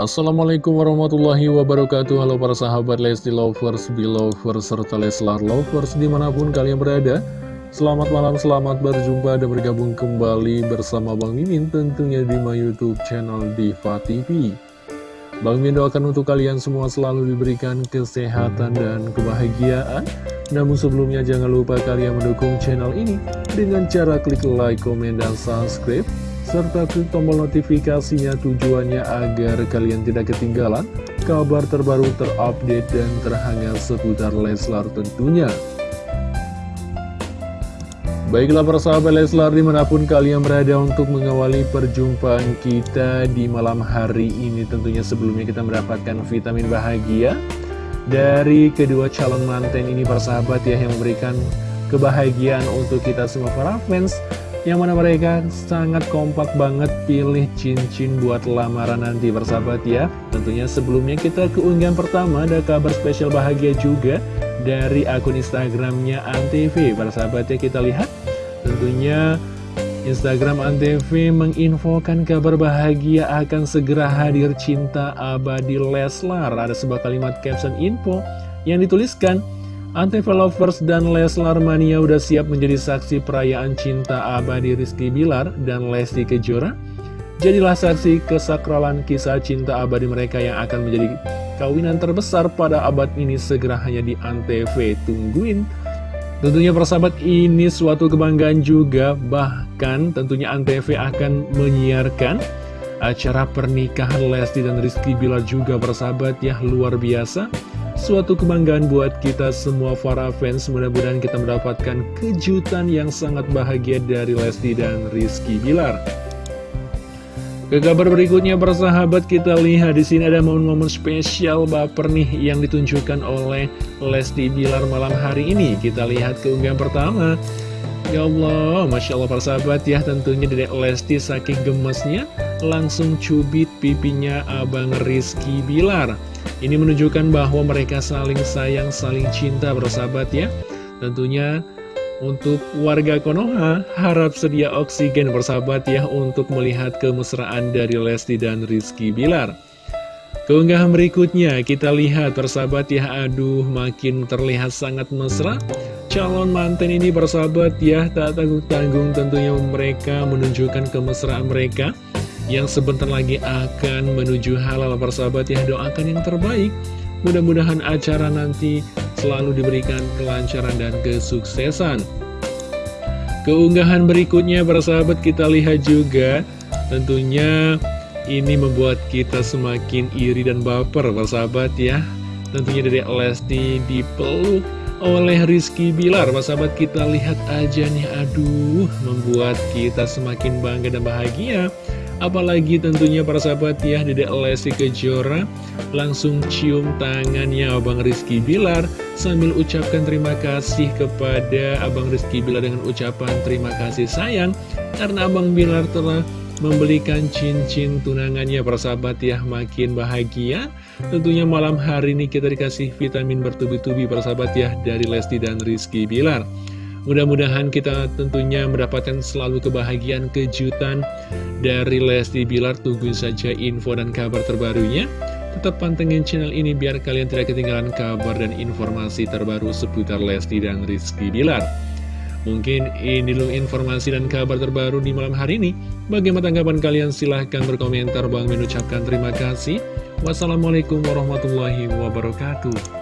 Assalamualaikum warahmatullahi wabarakatuh. Halo para sahabat Lesti Lovers, Belovers, serta Leslar Lovers di mana pun kalian berada. Selamat malam, selamat berjumpa dan bergabung kembali bersama Bang Mimin tentunya di my youtube channel Diva TV Bang Mimin doakan untuk kalian semua selalu diberikan kesehatan dan kebahagiaan. Namun sebelumnya jangan lupa kalian mendukung channel ini dengan cara klik like, komen, dan subscribe serta klik tombol notifikasinya tujuannya agar kalian tidak ketinggalan kabar terbaru terupdate dan terhangat seputar Leslar tentunya. Baiklah para sahabat Leslar di mana pun kalian berada untuk mengawali perjumpaan kita di malam hari ini Tentunya sebelumnya kita mendapatkan vitamin bahagia dari kedua calon manten ini para sahabat ya Yang memberikan kebahagiaan untuk kita semua para fans yang mana mereka sangat kompak banget pilih cincin buat lamaran nanti bersahabat ya. Tentunya sebelumnya kita keunggahan pertama ada kabar spesial bahagia juga dari akun Instagramnya Antv. Bersahabat ya kita lihat. Tentunya Instagram Antv menginfokan kabar bahagia akan segera hadir cinta abadi Leslar. Ada sebuah kalimat caption info yang dituliskan Antv Lovers dan Leslar Mania udah siap menjadi saksi perayaan cinta abadi Rizky Bilar dan Lesti Kejora. Jadilah saksi kesakralan kisah cinta abadi mereka yang akan menjadi kawinan terbesar pada abad ini segera hanya di Antv. Tungguin. Tentunya persahabat ini suatu kebanggaan juga, bahkan tentunya Antv akan menyiarkan acara pernikahan Lesti dan Rizky Bilar juga persahabat ya luar biasa. Suatu kebanggaan buat kita semua para fans. Mudah-mudahan kita mendapatkan kejutan yang sangat bahagia dari Lesti dan Rizky Bilar. Ke kabar berikutnya persahabat kita lihat di sini ada momen-momen spesial baper nih yang ditunjukkan oleh Lesti Bilar malam hari ini. Kita lihat keunggahan pertama. Ya Allah, Masya Allah persahabat ya tentunya Dedek Lesti saking gemesnya langsung cubit pipinya Abang Rizky Bilar ini menunjukkan bahwa mereka saling sayang, saling cinta bersahabat ya. Tentunya untuk warga Konoha harap sedia oksigen bersahabat ya untuk melihat kemesraan dari Lesti dan Rizky Bilar. Keunggahan berikutnya kita lihat bersahabat ya aduh makin terlihat sangat mesra Calon manten ini bersahabat ya tak tanggung-tanggung tentunya mereka menunjukkan kemesraan mereka yang sebentar lagi akan menuju halal. Persahabat ya doakan yang terbaik. Mudah-mudahan acara nanti selalu diberikan kelancaran dan kesuksesan. Keunggahan berikutnya persahabat kita lihat juga. Tentunya ini membuat kita semakin iri dan baper persahabat ya. Tentunya dari Lesti dipeluk oleh Rizky Bilar. Sahabat kita lihat aja nih. Aduh membuat kita semakin bangga dan bahagia Apalagi tentunya para sahabat ya Dedek Lesti Kejora. Langsung cium tangannya Abang Rizky Bilar Sambil ucapkan terima kasih kepada Abang Rizky Bilar dengan ucapan terima kasih sayang Karena Abang Bilar telah membelikan cincin tunangannya. Para sahabat ya makin bahagia. Tentunya malam hari ini kita dikasih vitamin bertubi-tubi para sahabat ya dari Lesti dan Rizky Bilar Mudah-mudahan kita tentunya mendapatkan selalu kebahagiaan kejutan dari Lesti Bilar. Tungguin saja info dan kabar terbarunya. Tetap pantengin channel ini biar kalian tidak ketinggalan kabar dan informasi terbaru seputar Lesti dan Rizky Bilar. Mungkin ini dulu informasi dan kabar terbaru di malam hari ini. Bagaimana tanggapan kalian? Silahkan berkomentar. Bang mengucapkan terima kasih. Wassalamualaikum warahmatullahi wabarakatuh.